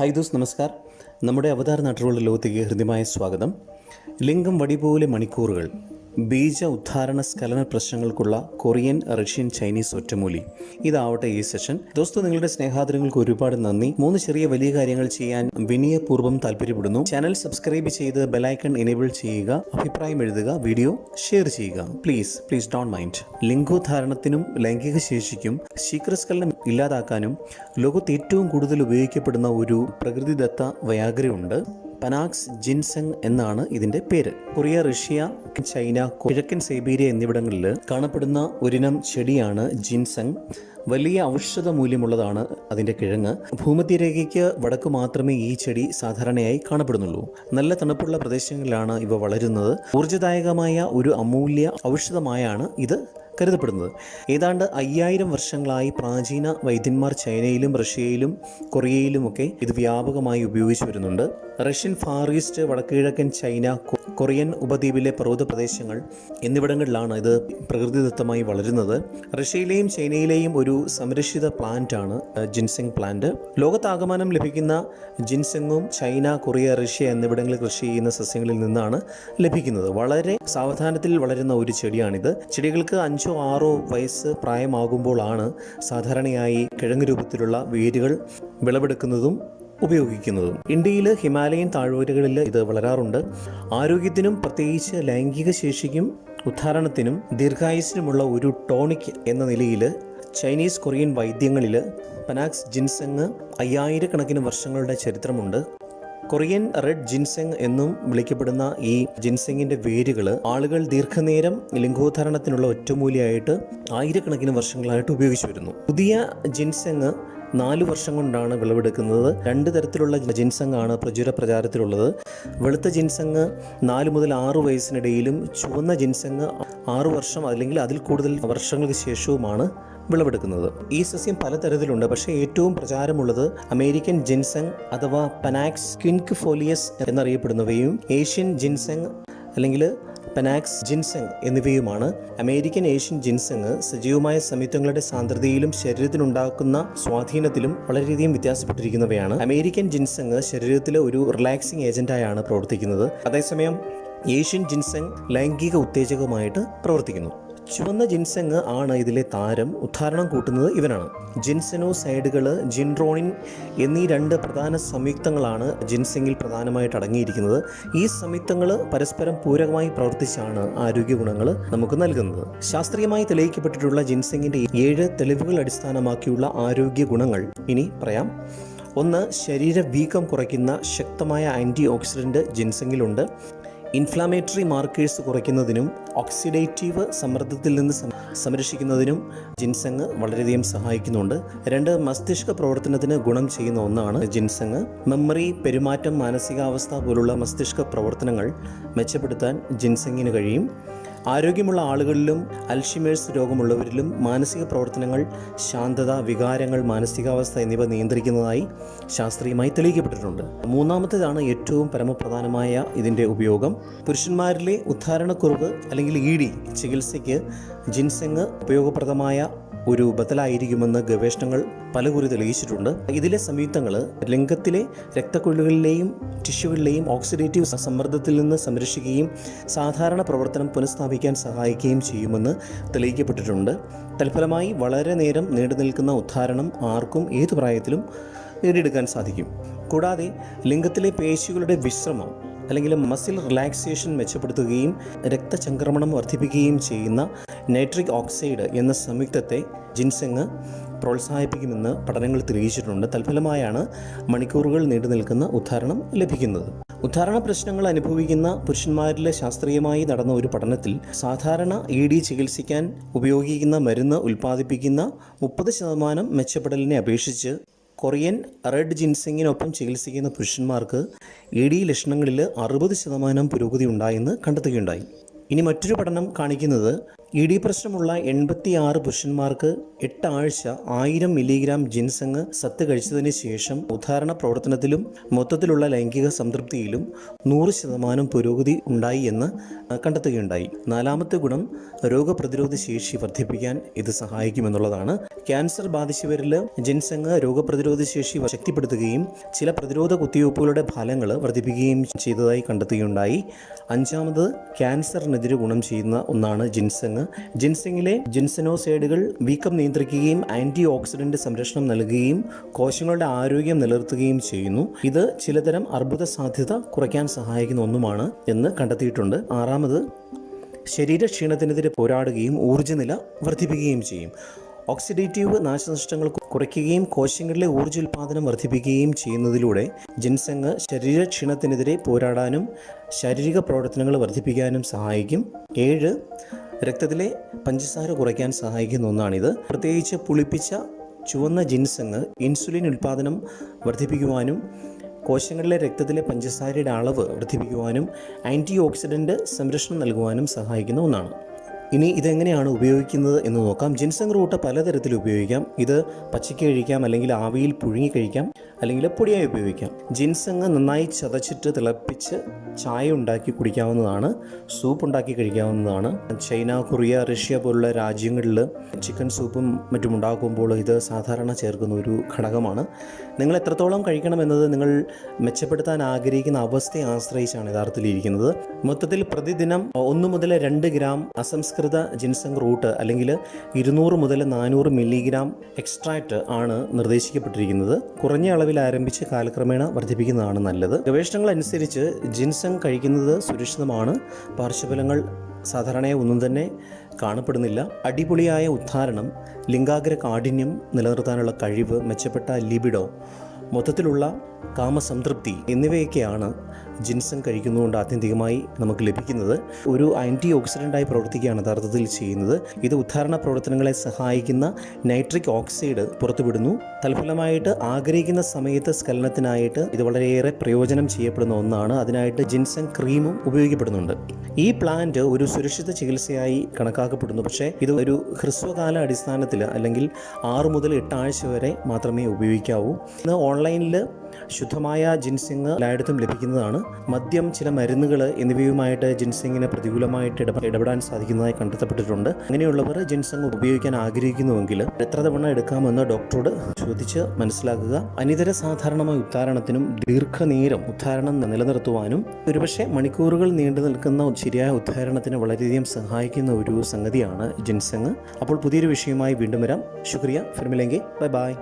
Hi those നമസ്കാർ. നമ്മുടെ അവതാര നാട്ടിലുള്ള ലോകത്തേക്ക് ഹൃദ്യമായ സ്വാഗതം. ലിംഗം വടി പോലെ മണിക്കൂറുകൾ. ബീജ ഉദ്ധാരണ സ്കലന പ്രശ്നങ്ങൾക്കുള്ള കൊറിയൻ റഷ്യൻ ചൈനീസ് ഒറ്റമൂലി. ഇതാവട്ടെ ഈ സെഷൻ. ദോസ്തു നിങ്ങളുടെ സ്നേഹാദരങ്ങൾക്ക് ഒരുപാട് നന്ദി. മൂന്ന് ചെറിയ വലിയ കാര്യങ്ങൾ ചെയ്യാൻ വിനയപൂർവം താല്പര്യപ്പെടുന്നു. ചാനൽ സബ്സ്ക്രൈബ് ചെയ്ത് ബെലൈക്കൺ എനേബിൾ ചെയ്യുക. അഭിപ്രായം എഴുതുക. വീഡിയോ ഷെയർ ചെയ്യുക. പ്ലീസ് പ്ലീസ് ഡോണ്ട് മൈൻഡ് ലിംഗോദ്ധാരണത്തിനും ലൈംഗിക ശേഷിക്കും ശീഘ്രസ്ഖലനം ഇല്ലാതാക്കാനും ലോകത്ത് ഏറ്റവും കൂടുതൽ ഉപയോഗിക്കപ്പെടുന്ന ഒരു പ്രകൃതിദത്ത വയാഗ്രയുണ്ട് പനാക്സ് ജിൻസെങ് എന്നാണ് ഇതിന്റെ പേര്. കൊറിയ റഷ്യ ചൈന കിഴക്കൻ സൈബീരിയ എന്നിവിടങ്ങളിൽ കാണപ്പെടുന്ന ഒരിനം ചെടിയാണ് ജിൻസെങ്. വലിയ ഔഷധ മൂല്യമുള്ളതാണ് അതിന്റെ കിഴങ്ങ്. ഭൂമധ്യരേഖയ്ക്ക് വടക്ക് മാത്രമേ ഈ ചെടി സാധാരണയായി കാണപ്പെടുന്നുള്ളൂ. നല്ല തണുപ്പുള്ള പ്രദേശങ്ങളിലാണ് ഇവ വളരുന്നത്. ഊർജദായകമായ ഒരു അമൂല്യ ഔഷധമായാണ് ഇത്. കരുതപ്പെടുന്നത്. ഏതാണ്ട് അയ്യായിരം വർഷങ്ങളായി പ്രാചീന വൈദ്യന്മാർ ചൈനയിലും റഷ്യയിലും കൊറിയയിലുമൊക്കെ ഇത് വ്യാപകമായി ഉപയോഗിച്ചു വരുന്നുണ്ട്. റഷ്യൻ ഫാർ ഈസ്റ്റ് വടക്കുകിഴക്കൻ ചൈന കൊറിയൻ ഉപദ്വീപിലെ പർവത പ്രദേശങ്ങൾ എന്നിവിടങ്ങളിലാണ് ഇത് പ്രകൃതിദത്തമായി വളരുന്നത്. റഷ്യയിലെയും ചൈനയിലെയും ഒരു സംരക്ഷിത പ്ലാന്റ് ആണ് അഹ്, ജിൻസെങ് പ്ലാന്റ് ലോകത്താകമാനം ലഭിക്കുന്ന ജിൻസെങ്ങും ചൈന കൊറിയ റഷ്യ എന്നിവിടങ്ങളിൽ കൃഷി ചെയ്യുന്ന സസ്യങ്ങളിൽ നിന്നാണ് ലഭിക്കുന്നത്. വളരെ സാവധാനത്തിൽ വളരുന്ന ഒരു ചെടിയാണിത്. ചെടികൾക്ക് അഞ്ചോ ആറോ വയസ്സ് പ്രായമാകുമ്പോഴാണ് സാധാരണയായി കിഴങ്ങ് രൂപത്തിലുള്ള വേരുകൾ വിളവെടുക്കുന്നതും ഉപയോഗിക്കുന്നതും. ഇന്ത്യയിൽ ഹിമാലയൻ താഴ്വരകളിൽ ഇത് വളരാറുണ്ട്. ആരോഗ്യത്തിനും പ്രത്യേകിച്ച് ലൈംഗിക ശേഷിക്കും ഉദ്ധാരണത്തിനും ദീർഘായുസിനുമുള്ള ഒരു ടോണിക് എന്ന നിലയിൽ ചൈനീസ് കൊറിയൻ വൈദ്യങ്ങളിൽ പനാക്സ് ജിൻസെങ് അയ്യായിരക്കണക്കിന് വർഷങ്ങളുടെ ചരിത്രമുണ്ട്. കൊറിയൻ റെഡ് ജിൻസെങ് എന്നും വിളിക്കപ്പെടുന്ന ഈ ജിൻസെങ്ങിന്റെ വേരുകൾ ആളുകൾ ദീർഘനേരം ലിംഗോദ്ധാരണത്തിനുള്ള ഒറ്റമൂലിയായിട്ട് ആയിരക്കണക്കിന് വർഷങ്ങളായിട്ട് ഉപയോഗിച്ചു വരുന്നു. പുതിയ ജിൻസെങ് നാല് വർഷം കൊണ്ടാണ് വിളവെടുക്കുന്നത്. രണ്ട് തരത്തിലുള്ള ജിൻസങ്ങാണ് പ്രചുര പ്രചാരത്തിലുള്ളത്. വെളുത്ത ജിൻസങ് നാല് മുതൽ ആറ് വയസ്സിനിടയിലും ചുവന്ന ജിൻസങ് ആറ് വർഷം അല്ലെങ്കിൽ അതിൽ കൂടുതൽ വർഷങ്ങൾക്ക് ശേഷവുമാണ് വിളവെടുക്കുന്നത്. ഈ സസ്യം പലതരത്തിലുണ്ട്. പക്ഷേ ഏറ്റവും പ്രചാരമുള്ളത് അമേരിക്കൻ ജിൻസങ് അഥവാ പനാക്സ് ക്വിൻക് ഫോലിയസ് എന്നറിയപ്പെടുന്നവയും ഏഷ്യൻ ജിൻസങ് അല്ലെങ്കിൽ പനാക്സ് ജിൻസെങ് എന്നിവയുമാണ്. അമേരിക്കൻ ഏഷ്യൻ ജിൻസെങ് സജീവമായ സംയുക്തങ്ങളുടെ സാന്ദ്രതയിലും ശരീരത്തിനുണ്ടാക്കുന്ന സ്വാധീനത്തിലും വളരെയധികം വ്യത്യാസപ്പെട്ടിരിക്കുന്നവയാണ്. അമേരിക്കൻ ജിൻസെങ് ശരീരത്തിലെ ഒരു റിലാക്സിംഗ് ഏജന്റായാണ് പ്രവർത്തിക്കുന്നത്. അതേസമയം ഏഷ്യൻ ജിൻസെങ് ലൈംഗിക ഉത്തേജകമായിട്ട് പ്രവർത്തിക്കുന്നു. ചുവന്ന ജിൻസെങ് ആണ് ഇതിലെ താരം. ഉദ്ധാരണം കൂട്ടുന്നത് ഇവനാണ്. ജിൻസെനോസൈഡുകൾ ജിൻറോണിൻ എന്നീ രണ്ട് പ്രധാന സംയുക്തങ്ങളാണ് ജിൻസെങ്ങിൽ പ്രധാനമായിട്ട് അടങ്ങിയിരിക്കുന്നത്. ഈ സംയുക്തങ്ങൾ പരസ്പരം പൂരകമായി പ്രവർത്തിച്ചാണ് ആരോഗ്യ ഗുണങ്ങൾ നമുക്ക് നൽകുന്നത്. ശാസ്ത്രീയമായി തെളിയിക്കപ്പെട്ടിട്ടുള്ള ജിൻസെങ്ങിന്റെ ഏഴ് തെളിവുകൾ അടിസ്ഥാനമാക്കിയുള്ള ആരോഗ്യ ഗുണങ്ങൾ. ഇനി പറയാം. ഒന്ന് ശരീര വീക്കം കുറയ്ക്കുന്ന ശക്തമായ ആന്റി ഓക്സിഡന്റ് ജിൻസെങ്ങിലുണ്ട്. ഇൻഫ്ലാമേറ്ററി മാർക്കേഴ്സ് കുറയ്ക്കുന്നതിനും ഓക്സിഡേറ്റീവ് സമ്മർദ്ദത്തിൽ നിന്ന് സംരക്ഷിക്കുന്നതിനും ജിൻസങ് വളരെയധികം സഹായിക്കുന്നുണ്ട്. രണ്ട് മസ്തിഷ്ക പ്രവർത്തനത്തിന് ഗുണം ചെയ്യുന്ന ഒന്നാണ് ജിൻസങ്. മെമ്മറി പെരുമാറ്റം മാനസികാവസ്ഥ പോലുള്ള മസ്തിഷ്ക പ്രവർത്തനങ്ങൾ മെച്ചപ്പെടുത്താൻ ജിൻസങ്ങിന് കഴിയും. ആരോഗ്യമുള്ള ആളുകളിലും അൽഷിമേഴ്സ് രോഗമുള്ളവരിലും മാനസിക പ്രവർത്തനങ്ങൾ ശാന്തത വികാരങ്ങൾ മാനസികാവസ്ഥ എന്നിവ നിയന്ത്രിക്കുന്നതായി ശാസ്ത്രീയമായി തെളിയിക്കപ്പെട്ടിട്ടുണ്ട്. മൂന്നാമത്തേതാണ് ഏറ്റവും പരമപ്രധാനമായ ഇതിന്റെ ഉപയോഗം. പുരുഷന്മാരിലെ ഉദ്ധാരണക്കുറവ് അല്ലെങ്കിൽ ഇ ഡി ചികിത്സയ്ക്ക് ജിൻസെങ് ഉപയോഗപ്രദമായ ഒരു ബദലായിരിക്കുമെന്ന് ഗവേഷണങ്ങൾ പലകുറി തെളിയിച്ചിട്ടുണ്ട്. ഇതിലെ സംയുക്തങ്ങൾ ലിംഗത്തിലെ രക്തക്കൊള്ളുകളിലെയും ടിഷ്യൂകളിലെയും ഓക്സിഡേറ്റീവ് സമ്മർദ്ദത്തിൽ നിന്ന് സംരക്ഷിക്കുകയും സാധാരണ പ്രവർത്തനം പുനഃസ്ഥാപിക്കാൻ സഹായിക്കുകയും ചെയ്യുമെന്ന് തെളിയിക്കപ്പെട്ടിട്ടുണ്ട്. തൽഫലമായി വളരെ നേരം നീണ്ടുനിൽക്കുന്ന ഉദ്ധാരണം ആർക്കും ഏതു പ്രായത്തിലും നേടിയെടുക്കാൻ സാധിക്കും. കൂടാതെ ലിംഗത്തിലെ പേശികളുടെ വിശ്രമം അല്ലെങ്കിൽ മസിൽ റിലാക്സേഷൻ മെച്ചപ്പെടുത്തുകയും രക്തചംക്രമണം വർദ്ധിപ്പിക്കുകയും ചെയ്യുന്ന നൈട്രിക് ഓക്സൈഡ് എന്ന സംയുക്തത്തെ ജിൻസെങ് പ്രോത്സാഹിപ്പിക്കുമെന്ന് പഠനങ്ങൾ തെളിയിച്ചിട്ടുണ്ട്. തൽഫലമായാണ് മണിക്കൂറുകൾ നീണ്ടു നിൽക്കുന്ന ഉദ്ധാരണം ലഭിക്കുന്നത്. ഉദ്ധാരണ പ്രശ്നങ്ങൾ അനുഭവിക്കുന്ന പുരുഷന്മാരിലെ ശാസ്ത്രീയമായി നടന്ന ഒരു പഠനത്തിൽ സാധാരണ ഇ ഡി ചികിത്സിക്കാൻ ഉപയോഗിക്കുന്ന മരുന്ന് ഉൽപ്പാദിപ്പിക്കുന്ന മുപ്പത് ശതമാനം മെച്ചപ്പെടലിനെ അപേക്ഷിച്ച് കൊറിയൻ റെഡ് ജിൻസിങ്ങിനൊപ്പം ചികിത്സിക്കുന്ന പുരുഷന്മാർക്ക് ഇ ഡി ലക്ഷണങ്ങളിൽ അറുപത് ശതമാനം പുരോഗതി ഉണ്ടായെന്ന് കണ്ടെത്തുകയുണ്ടായി. ഇനി മറ്റൊരു പഠനം കാണിക്കുന്നത് ഇ ഡി പ്രശ്നമുള്ള എൺപത്തിയാറ് പുരുഷന്മാർക്ക് എട്ടാഴ്ച ആയിരം മില്ലിഗ്രാം ജിൻസങ് സത്ത് കഴിച്ചതിന് ശേഷം ഉദാഹരണ പ്രവർത്തനത്തിലും മൊത്തത്തിലുള്ള ലൈംഗിക സംതൃപ്തിയിലും നൂറ് ശതമാനം പുരോഗതി ഉണ്ടായി എന്ന് കണ്ടെത്തുകയുണ്ടായി. നാലാമത്തെ ഗുണം രോഗപ്രതിരോധ ശേഷി വർദ്ധിപ്പിക്കാൻ ഇത് സഹായിക്കുമെന്നുള്ളതാണ്. ക്യാൻസർ ബാധിച്ചവരിൽ ജിൻസങ് രോഗപ്രതിരോധ ശേഷി ശക്തിപ്പെടുത്തുകയും ചില പ്രതിരോധ കുത്തിവയ്പ്പുകളുടെ ഫലങ്ങൾ വർദ്ധിപ്പിക്കുകയും ചെയ്തതായി കണ്ടെത്തുകയുണ്ടായി. അഞ്ചാമത് ക്യാൻസറിനെതിരെ ഗുണം ചെയ്യുന്ന ഒന്നാണ് ജിൻസങ് ജിൻസങ്ങിലെ ജിൻസനോസൈഡുകൾ വീക്കം നിയന്ത്രിക്കുകയും ആന്റി ഓക്സിഡന്റ് സംരക്ഷണം നൽകുകയും കോശങ്ങളുടെ ആരോഗ്യം നിലനിർത്തുകയും ചെയ്യുന്നു. ഇത് ചിലതരം അർബുദ സാധ്യത കുറയ്ക്കാൻ സഹായിക്കുന്ന ഒന്നുമാണ് എന്ന് കണ്ടെത്തിയിട്ടുണ്ട്. ആറാമത് ശരീരക്ഷീണത്തിനെതിരെ പോരാടുകയും ഊർജനില വർദ്ധിപ്പിക്കുകയും ചെയ്യും. ഓക്സിഡേറ്റീവ് നാശനഷ്ടങ്ങൾ കുറയ്ക്കുകയും കോശങ്ങളിലെ ഊർജോൽപാദനം വർദ്ധിപ്പിക്കുകയും ചെയ്യുന്നതിലൂടെ ജിൻസങ് ശരീരക്ഷീണത്തിനെതിരെ പോരാടാനും ശാരീരിക പ്രവർത്തനങ്ങൾ വർദ്ധിപ്പിക്കാനും സഹായിക്കും. ഏഴ് രക്തത്തിലെ പഞ്ചസാര കുറയ്ക്കാൻ സഹായിക്കുന്ന ഒന്നാണിത്. പ്രത്യേകിച്ച് പുളിപ്പിച്ച ചുവന്ന ജിൻസങ് ഇൻസുലിൻ ഉൽപ്പാദനം വർദ്ധിപ്പിക്കുവാനും കോശങ്ങളിലെ രക്തത്തിലെ പഞ്ചസാരയുടെ അളവ് വർദ്ധിപ്പിക്കുവാനും ആന്റി ഓക്സിഡന്റ് സംരക്ഷണം നൽകുവാനും സഹായിക്കുന്ന ഒന്നാണ്. ഇനി ഇതെങ്ങനെയാണ് ഉപയോഗിക്കുന്നത് എന്ന് നോക്കാം. ജിൻസങ് റൂട്ട് പലതരത്തിൽ ഉപയോഗിക്കാം. ഇത് പച്ചയ്ക്ക് കഴിക്കാം അല്ലെങ്കിൽ ആവിയിൽ പുഴുങ്ങി കഴിക്കാം അല്ലെങ്കിൽ പൊടിയായി ഉപയോഗിക്കാം. ജിൻസങ് നന്നായി ചതച്ചിട്ട് തിളപ്പിച്ച് ചായ ഉണ്ടാക്കി കുടിക്കാവുന്നതാണ് സൂപ്പ് ഉണ്ടാക്കി കഴിക്കാവുന്നതാണ്. ചൈന കൊറിയ റഷ്യ പോലുള്ള രാജ്യങ്ങളിൽ ചിക്കൻ സൂപ്പും മറ്റും ഉണ്ടാക്കുമ്പോൾ ഇത് സാധാരണ ചേർക്കുന്ന ഒരു ഘടകമാണ്. നിങ്ങൾ എത്രത്തോളം കഴിക്കണമെന്നത് നിങ്ങൾ മെച്ചപ്പെടുത്താൻ ആഗ്രഹിക്കുന്ന അവസ്ഥയെ ആശ്രയിച്ചാണ് യഥാർത്ഥത്തിൽ ഇരിക്കുന്നത്. മൊത്തത്തിൽ പ്രതിദിനം ഒന്ന് മുതൽ രണ്ട് ഗ്രാം അസംസ്കൃത ജിൻസങ് റൂട്ട് അല്ലെങ്കിൽ ഇരുന്നൂറ് മുതൽ നാനൂറ് മില്ലിഗ്രാം എക്സ്ട്രാക്റ്റ് ആണ് നിർദ്ദേശിക്കപ്പെട്ടിരിക്കുന്നത്. കുറഞ്ഞ അളവിൽ ആരംഭിച്ച് കാലക്രമേണ വർദ്ധിപ്പിക്കുന്നതാണ് നല്ലത്. ഗവേഷണങ്ങൾ അനുസരിച്ച് ജിൻസങ് കഴിക്കുന്നത് സുരക്ഷിതമാണ്. പാർശ്വഫലങ്ങൾ സാധാരണയായി ഒന്നും തന്നെ കാണപ്പെടുന്നില്ല. അടിപൊളിയായ ഉദ്ധാരണം ലിംഗാഗ്ര കാഠിന്യം നിലനിർത്താനുള്ള കഴിവ് മെച്ചപ്പെട്ട ലിബിഡോ മൊത്തത്തിലുള്ള കാമസംതൃപ്തി എന്നിവയൊക്കെയാണ് ജിൻസൺ കഴിക്കുന്നതുകൊണ്ട് ആത്യന്തികമായി നമുക്ക് ലഭിക്കുന്നത് ഒരു ആന്റി ഓക്സിഡന്റായി പ്രവർത്തിക്കുകയാണ് യഥാർത്ഥത്തിൽ ചെയ്യുന്നത്. ഇത് ഉദ്ധാരണ പ്രവർത്തനങ്ങളെ സഹായിക്കുന്ന നൈട്രിക് ഓക്സൈഡ് പുറത്തുവിടുന്നു. തൽഫലമായിട്ട് ആഗ്രഹിക്കുന്ന സമയത്ത് സ്കലനത്തിനായിട്ട് ഇത് വളരെയേറെ പ്രയോജനം ചെയ്യപ്പെടുന്ന ഒന്നാണ്. അതിനായിട്ട് ജിൻസൺ ക്രീമും ഉപയോഗിക്കപ്പെടുന്നുണ്ട്. ഈ പ്ലാന്റ് ഒരു സുരക്ഷിത ചികിത്സയായി കണക്കാക്കപ്പെടുന്നു. പക്ഷേ ഇത് ഒരു ഹ്രസ്വകാല അടിസ്ഥാനത്തിൽ അല്ലെങ്കിൽ ആറ് മുതൽ എട്ട് ആഴ്ച വരെ മാത്രമേ ഉപയോഗിക്കാവൂ. ഇന്ന് ഓൺലൈനിൽ ശുദ്ധമായ ജിൻസിങ് എല്ലായിടത്തും ലഭിക്കുന്നതാണ്. മദ്യം ചില മരുന്നുകൾ എന്നിവയുമായിട്ട് ജിൻസിങ്ങിന് പ്രതികൂലമായിട്ട് ഇടപെ ഇടപെടാൻ സാധിക്കുന്നതായി കണ്ടെത്തപ്പെട്ടിട്ടുണ്ട്. അങ്ങനെയുള്ളവർ ജിൻസിങ് ഉപയോഗിക്കാൻ ആഗ്രഹിക്കുന്നുവെങ്കിൽ എത്ര തവണ എടുക്കാമെന്ന് ഡോക്ടറോട് ചോദിച്ച് മനസ്സിലാക്കുക. അനിതര സാധാരണമായ ഉദ്ധാരണത്തിനും ദീർഘനേരം ഉദ്ധാരണം നിലനിർത്തുവാനും ഒരുപക്ഷെ മണിക്കൂറുകൾ നീണ്ടു നിൽക്കുന്ന ശരിയായ ഉദ്ധാരണത്തിന് വളരെയധികം സഹായിക്കുന്ന ഒരു സംഗതിയാണ് ജിൻസങ് അപ്പോൾ പുതിയൊരു വിഷയമായി വീണ്ടും വരാം. ശുക്രിയ. ഫിർമിലെങ്കിൽ ബൈ ബൈ.